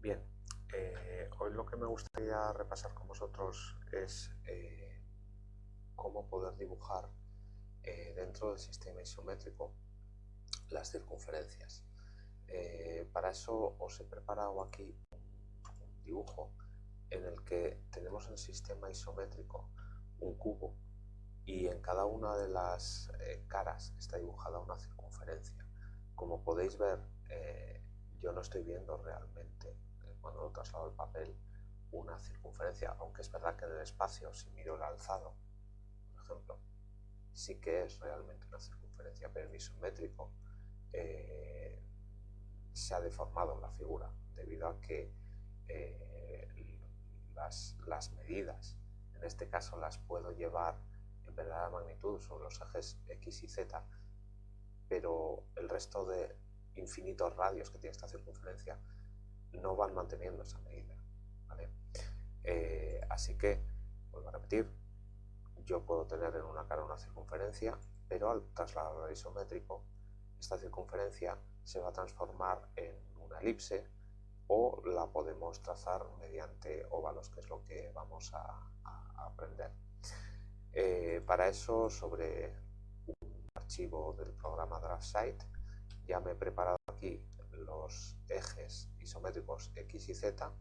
Bien, eh, hoy lo que me gustaría repasar con vosotros es eh, cómo poder dibujar eh, dentro del sistema isométrico las circunferencias. para eso os he preparado aquí un dibujo en el que tenemos el sistema isométrico un cubo y en cada una de las caras está dibujada una circunferencia. Como podéis ver, yo no estoy viendo realmente cuando lo traslado al papel una circunferencia, aunque es verdad que en el espacio, si miro el alzado, por ejemplo, sí que es realmente una circunferencia, pero en isométrico eh, se ha deformado la figura debido a que eh, las, las, medidas, en este caso las puedo llevar en verdadera magnitud sobre los ejes X y Z, pero el resto de infinitos radios que tiene esta circunferencia no van manteniendo esa medida. Eh, así que, vuelvo a repetir, yo puedo tener en una cara una circunferencia, pero al trasladarlo al isométrico, esta circunferencia se va a transformar en una elipse o la podemos trazar mediante óvalos, que es lo que vamos a, aprender. Eh, para eso, sobre un archivo del programa DraftSite, ya me he preparado aquí ejes isométricos X y Z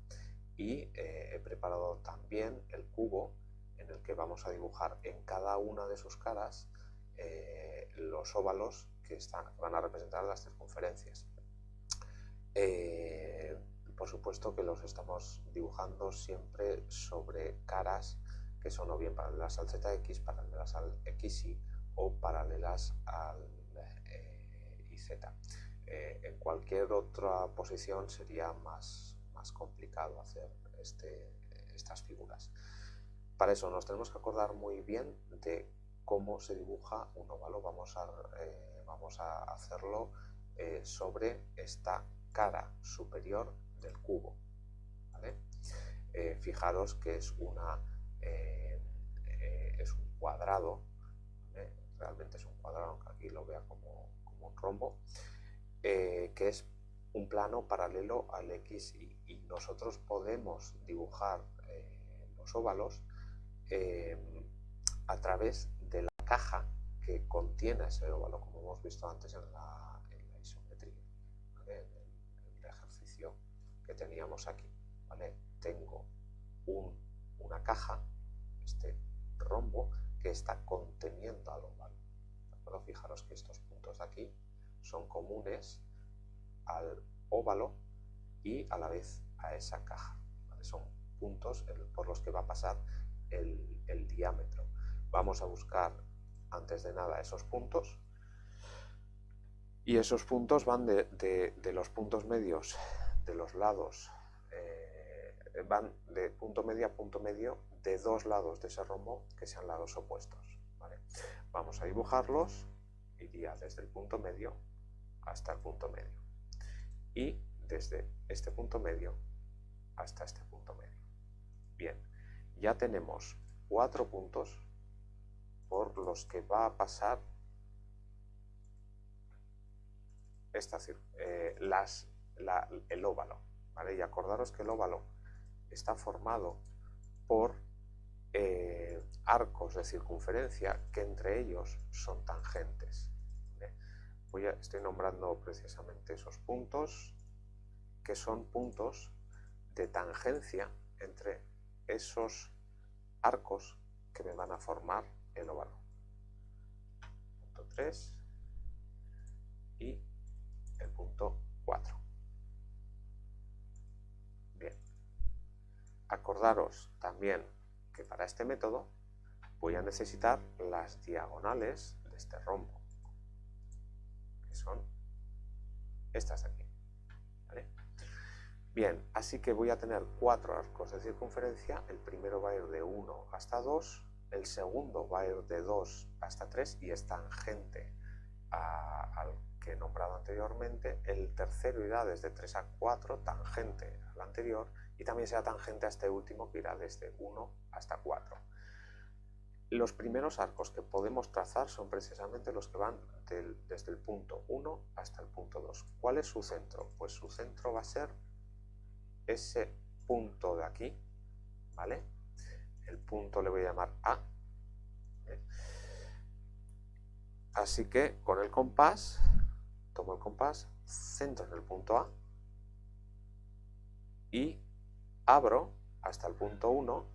y eh, he preparado también el cubo en el que vamos a dibujar en cada una de sus caras eh, los óvalos que, están, van a representar las circunferencias. Eh, por supuesto que los estamos dibujando siempre sobre caras que son o bien paralelas al ZX, paralelas al XY o paralelas al IZ. Eh, en cualquier otra posición sería más, complicado hacer este, estas figuras. Para eso nos tenemos que acordar muy bien de cómo se dibuja un óvalo. Vamos a, eh, hacerlo eh, sobre esta cara superior del cubo. fijaros que es, un cuadrado, realmente es un cuadrado, aunque aquí lo vea como un rombo. Eh, que es un plano paralelo al X y, nosotros podemos dibujar eh, los óvalos eh, a través de la caja que contiene ese óvalo, como hemos visto antes en la, isometría, en, el, ejercicio que teníamos aquí. Tengo una caja, este rombo, que está conteniendo al óvalo. Fijaros que estos puntos de aquí son comunes al óvalo y a la vez a esa caja. Son puntos por los que va a pasar el, diámetro. Vamos a buscar antes de nada esos puntos y esos puntos van de, los puntos medios de los lados, eh, van de punto medio a punto medio de dos lados de ese rombo que sean lados opuestos. Vamos a dibujarlos, iría desde el punto medio hasta el punto medio. Y desde este punto medio hasta este punto medio. Bien, ya tenemos cuatro puntos por los que va a pasar esta, eh, las, el óvalo. ¿vale? Y acordaros que el óvalo está formado por eh, arcos de circunferencia que entre ellos son tangentes estoy nombrando precisamente esos puntos, que son puntos de tangencia entre esos arcos que me van a formar el óvalo. Punto 3 y el punto 4. Bien. Acordaros también que para este método voy a necesitar las diagonales de este rombo son estas de aquí. Bien, así que voy a tener cuatro arcos de circunferencia, el primero va a ir de 1 hasta 2, el segundo va a ir de 2 hasta 3 y es tangente al que he nombrado anteriormente, el tercero irá desde 3 a 4, tangente al anterior, y también será tangente a este último que irá desde 1 hasta 4. Los primeros arcos que podemos trazar son precisamente los que van desde el punto 1 hasta el punto 2. ¿Cuál es su centro? Pues su centro va a ser ese punto de aquí, ¿vale? El punto le voy a llamar A. Así que con el compás, tomo el compás, centro en el punto A y abro hasta el punto 1,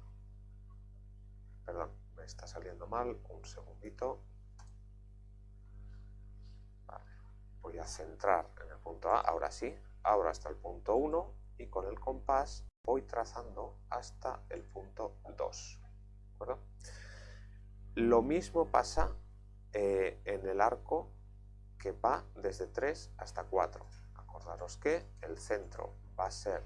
perdón, está saliendo mal, un segundito, voy a centrar en el punto A, ahora sí, abro hasta el punto 1 y con el compás voy trazando hasta el punto 2. Lo mismo pasa eh, en el arco que va desde 3 hasta 4. Acordaros que el centro va a ser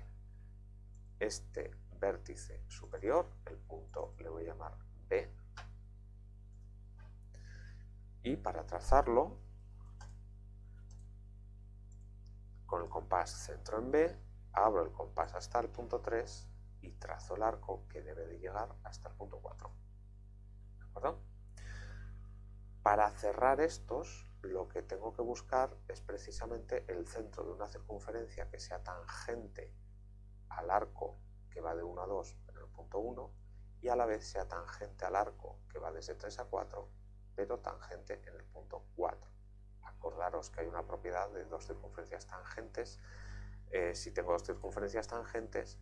este vértice superior, el punto le voy a llamar B, para trazarlo con el compás centro en B, abro el compás hasta el punto 3 y trazo el arco que debe de llegar hasta el punto 4. ¿De acuerdo? Para cerrar estos, lo que tengo que buscar es precisamente el centro de una circunferencia que sea tangente al arco que va de 1 a 2 en el punto 1 y a la vez sea tangente al arco que va desde 3 a 4 pero tangente en el punto 4 acordaros que hay una propiedad de dos circunferencias tangentes. Eh, si tengo dos circunferencias tangentes,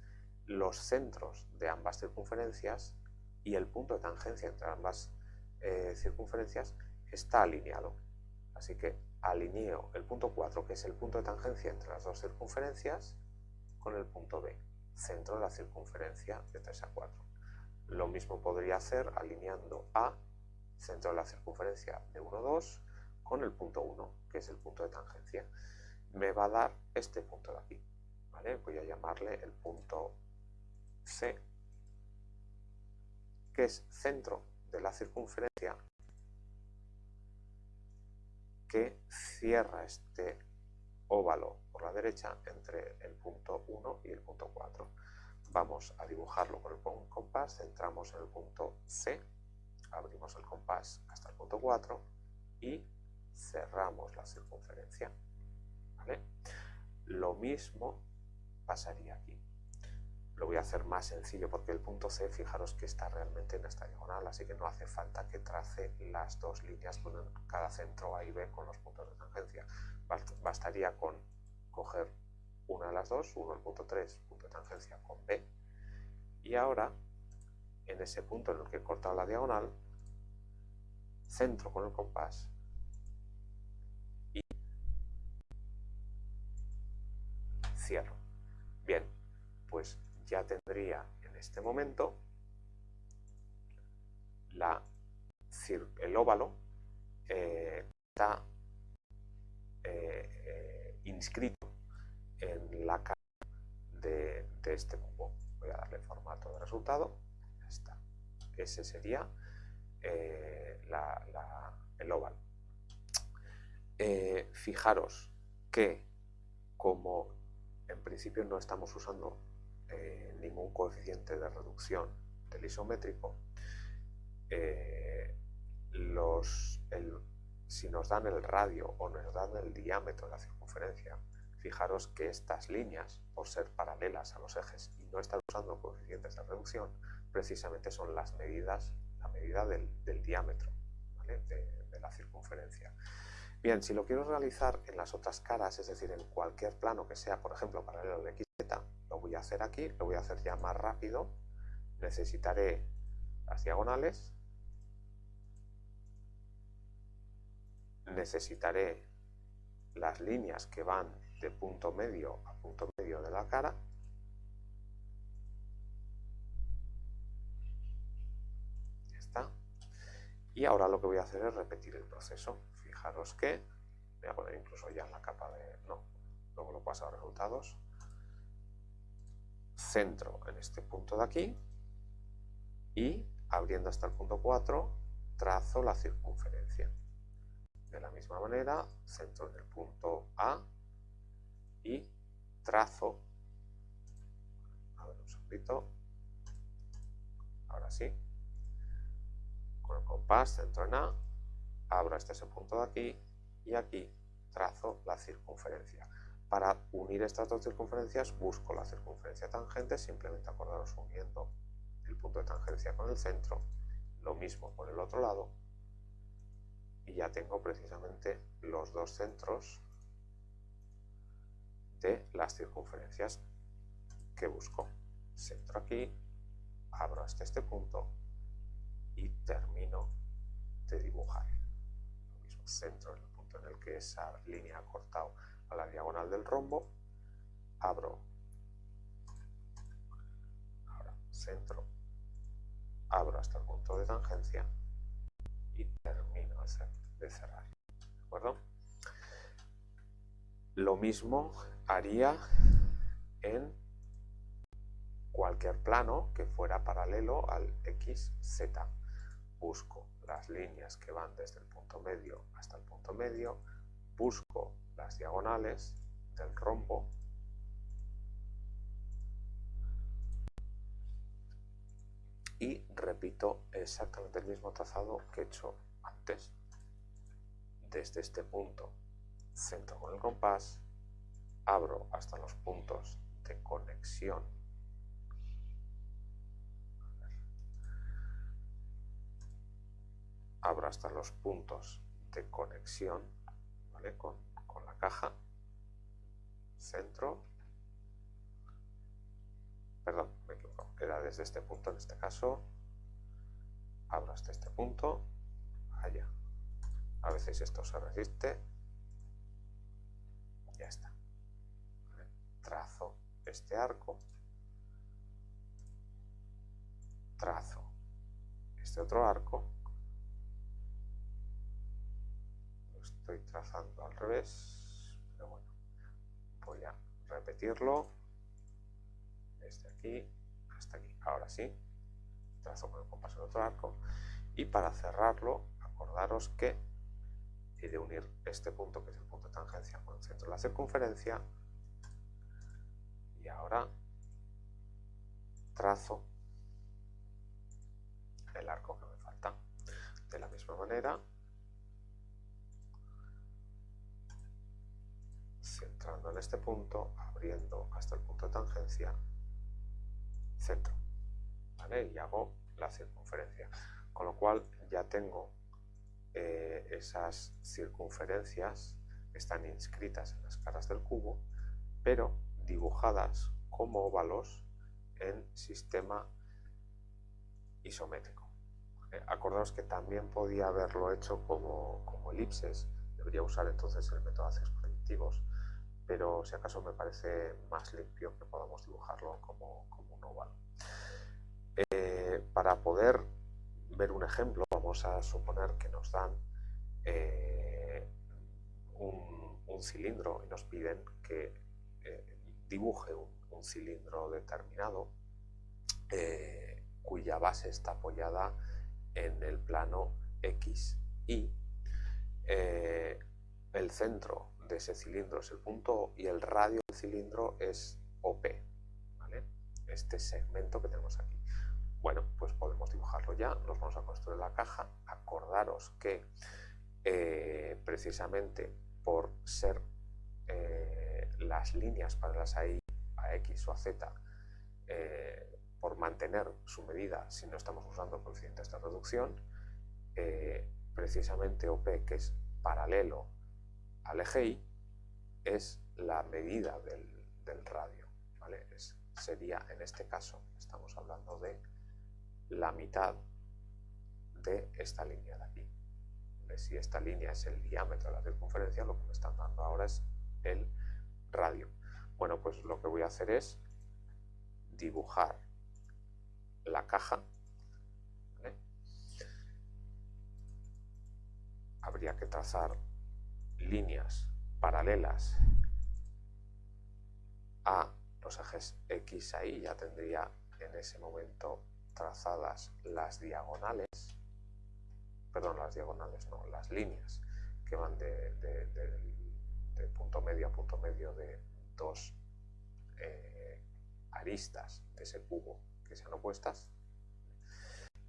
los centros de ambas circunferencias y el punto de tangencia entre ambas eh, circunferencias está alineado. Así que alineo el punto 4, que es el punto de tangencia entre las dos circunferencias, con el punto B, centro de la circunferencia de 3 a 4. Lo mismo podría hacer alineando A, centro de la circunferencia de 1 a 2, con el punto 1, que es el punto de tangencia. Me va a dar este punto de aquí. ¿vale? Voy a llamarle el punto C, que es centro de la circunferencia que cierra este óvalo por la derecha entre el punto 1 y el punto 4. Vamos a dibujarlo con el compás, centramos en el punto C, abrimos el compás hasta el punto 4 y cerramos la circunferencia. Lo mismo pasaría aquí. Lo voy a hacer más sencillo porque el punto C, fijaros que está realmente en esta diagonal, así que no hace falta que trace las dos líneas con cada centro A y B con los puntos de tangencia. Bastaría con coger una de las dos, uno el punto 3, punto de tangencia con B, y ahora en ese punto en el que he cortado la diagonal, centro con el compás cierro. Bien, pues ya tendría en este momento la, el óvalo eh, está eh, inscrito en la cara de, este cubo. Voy a darle formato de resultado. Ese sería el óvalo. fijaros que como en principio no estamos usando eh, ningún coeficiente de reducción del isométrico. Eh, si nos dan el radio o nos dan el diámetro de la circunferencia, fijaros que estas líneas, por ser paralelas a los ejes y no estar usando coeficientes de reducción, precisamente son las medidas, la medida del, diámetro de la circunferencia. Bien, si lo quiero realizar en las otras caras, es decir, en cualquier plano que sea, por ejemplo, paralelo de XZ, lo voy a hacer aquí, lo voy a hacer ya más rápido. Necesitaré las diagonales, necesitaré las líneas que van de punto medio a punto medio de la cara, Y ahora lo que voy a hacer es repetir el proceso. Fijaros que, voy a poner incluso ya la capa de, no, luego lo paso a resultados, centro en este punto de aquí y abriendo hasta el punto 4 trazo la circunferencia. De la misma manera, centro en el punto A y trazo, a ver un segundito, ahora sí, compás, centro en A, abro hasta ese punto de aquí y aquí trazo la circunferencia. Para unir estas dos circunferencias busco la circunferencia tangente, simplemente acordaros uniendo el punto de tangencia con el centro, lo mismo por el otro lado, y ya tengo precisamente los dos centros de las circunferencias que busco. Centro aquí, abro hasta este punto y termino de dibujar. Lo mismo, centro en el punto en el que esa línea ha cortado a la diagonal del rombo, abro, ahora centro, abro hasta el punto de tangencia y termino de cerrar. ¿De acuerdo? Lo mismo haría en cualquier plano que fuera paralelo al XZ. Busco las líneas que van desde el punto medio hasta el punto medio, busco las diagonales del rombo y repito exactamente el mismo trazado que he hecho antes. Desde este punto centro con el compás, abro hasta los puntos de conexión abro hasta los puntos de conexión con, con la caja centro perdón, me equivoco, era desde este punto en este caso abro hasta este punto allá. A veces esto se resiste ya está trazo este arco trazo este otro arco estoy trazando al revés pero bueno voy a repetirlo. Desde aquí hasta aquí. Ahora sí trazo con el compás el otro arco. Y para cerrarlo acordaros que he de unir este punto que es el punto de tangencia con el centro de la circunferencia. Y ahora trazo el arco que me falta de la misma manera en este punto abriendo hasta el punto de tangencia centro ¿vale? y hago la circunferencia con lo cual ya tengo eh, esas circunferencias que están inscritas en las caras del cubo pero dibujadas como óvalos en sistema isométrico. Acordaos que también podía haberlo hecho como, como, elipses, debería usar entonces el método de proyectivos, pero si acaso me parece más limpio que podamos dibujarlo como, como un óvalo. Eh, para poder ver un ejemplo, vamos a suponer que nos dan eh, un, un, cilindro y nos piden que dibuje un, cilindro determinado eh, cuya base está apoyada en el plano X y eh, el centro de ese cilindro es el punto y el radio del cilindro es OP, este segmento que tenemos aquí. Bueno, pues podemos dibujarlo ya, nos vamos a construir la caja, acordaros que eh, precisamente por ser las líneas para las a X o a Z eh, por mantener su medida si no estamos usando coeficientes de reducción, eh, precisamente OP, que es paralelo al eje Y, es la medida del, radio. sería, en este caso, estamos hablando de la mitad de esta línea de aquí. Si esta línea es el diámetro de la circunferencia, lo que me están dando ahora es el radio. Bueno, pues lo que voy a hacer es dibujar la caja. Habría que trazar líneas paralelas a los ejes X ahí, ya tendría en ese momento trazadas las diagonales, perdón, las diagonales no, las líneas que van de, de punto medio a punto medio de dos eh, aristas de ese cubo que sean opuestas.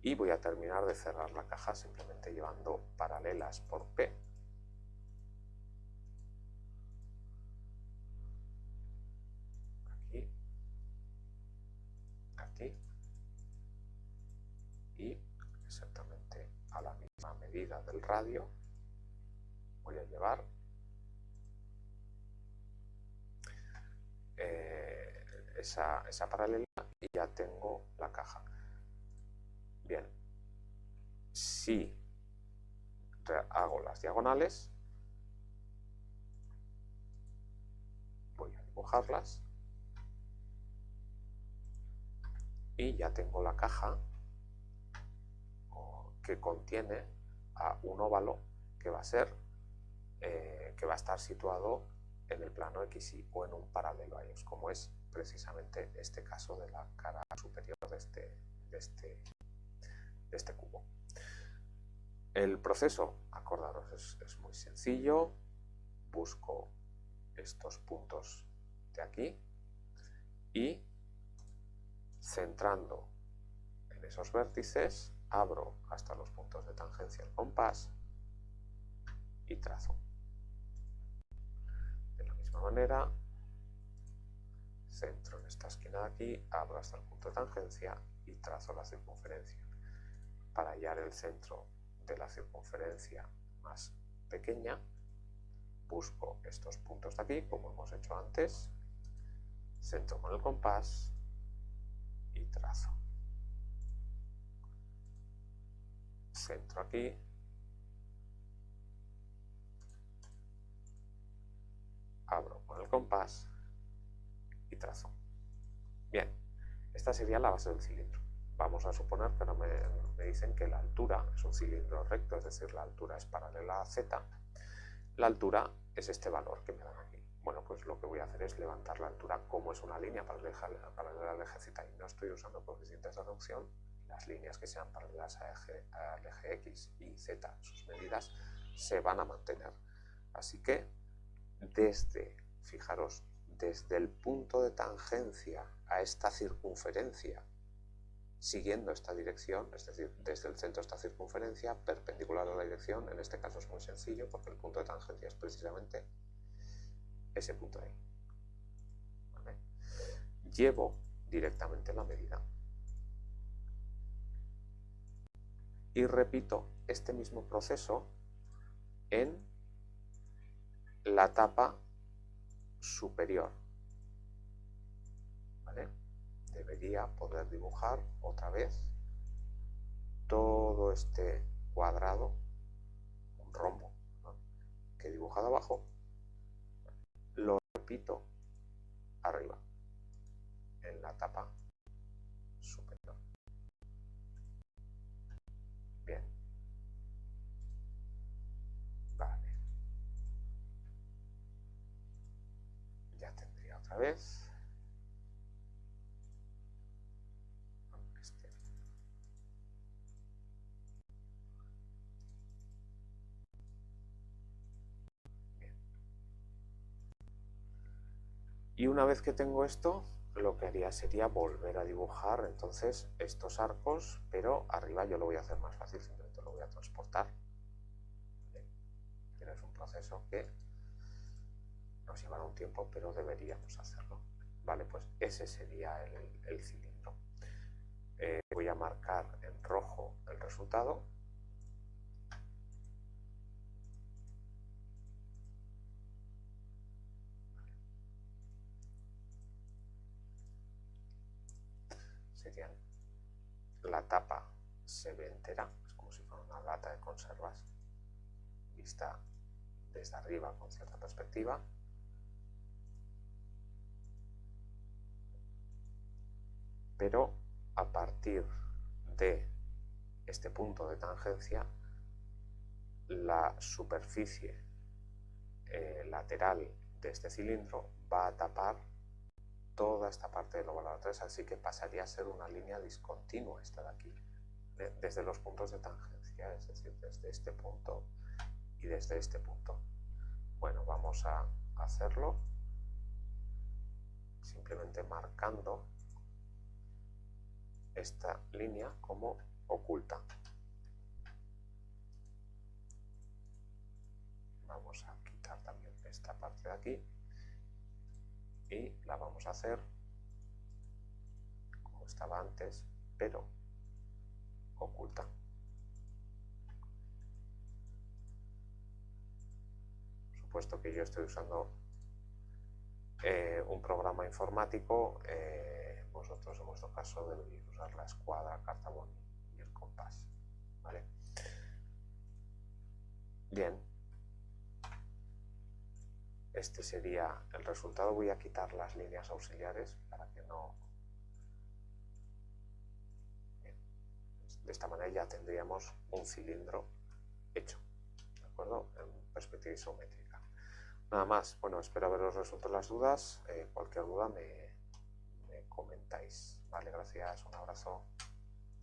Y voy a terminar de cerrar la caja simplemente llevando paralelas por P medida del radio, voy a llevar eh, esa, esa paralela y ya tengo la caja. Bien, si hago las diagonales, voy a dibujarlas y ya tengo la caja que contiene a un óvalo que va a ser eh, que va a estar situado en el plano XY o en un paralelo a ellos, como es precisamente este caso de la cara superior de este, de este, de este cubo. El proceso, acordaros, es, es muy sencillo. Busco estos puntos de aquí y centrando en esos vértices abro hasta los puntos de tangencia el compás y trazo. De la misma manera, centro en esta esquina de aquí, abro hasta el punto de tangencia y trazo la circunferencia. Para hallar el centro de la circunferencia más pequeña, busco estos puntos de aquí, como hemos hecho antes, centro con el compás y trazo. Centro aquí. Abro con el compás y trazo. Bien, esta sería la base del cilindro. Vamos a suponer que me, me dicen que la altura es un cilindro recto, es decir, la altura es paralela a z. La altura es este valor que me dan aquí. Bueno, pues lo que voy a hacer es levantar la altura como es una línea paralela al eje z y no estoy usando coeficientes de reducción, las líneas que sean paralelas al eje x y z, sus medidas, se van a mantener. Así que desde, fijaros, desde el punto de tangencia a esta circunferencia, siguiendo esta dirección, es decir, desde el centro de esta circunferencia, perpendicular a la dirección, en este caso es muy sencillo porque el punto de tangencia es precisamente ese punto ahí. Llevo directamente la medida y repito este mismo proceso en la tapa superior. Debería poder dibujar otra vez todo este cuadrado, un rombo que he dibujado abajo, lo repito arriba, en la tapa vez. Y una vez que tengo esto, lo que haría sería volver a dibujar entonces estos arcos, pero arriba yo lo voy a hacer más fácil, simplemente lo voy a transportar. Pero es un proceso que nos llevará un tiempo, pero deberíamos hacerlo. Vale, pues ese sería el, cilindro. Eh, voy a marcar en rojo el resultado la tapa se ve entera, es como si fuera una lata de conservas, vista desde arriba con cierta perspectiva. Pero a partir de este punto de tangencia, la superficie eh, lateral de este cilindro va a tapar toda esta parte del óvalo 3, así que pasaría a ser una línea discontinua esta de aquí, desde los puntos de tangencia, es decir, desde este punto y desde este punto. Bueno, vamos a hacerlo simplemente marcando esta línea como oculta. Vamos a quitar también esta parte de aquí y la vamos a hacer como estaba antes, pero oculta. supuesto que yo estoy usando eh, un programa informático, eh, vosotros en vuestro caso deberéis usar la escuadra, cartabón y el compás. ¿vale? Bien, este sería el resultado. Voy a quitar las líneas auxiliares para que no... De esta manera ya tendríamos un cilindro hecho, ¿de acuerdo? En perspectiva isométrica. Nada más, bueno, espero haberos resuelto las dudas. Eh, cualquier duda me, Vale, gracias, un abrazo.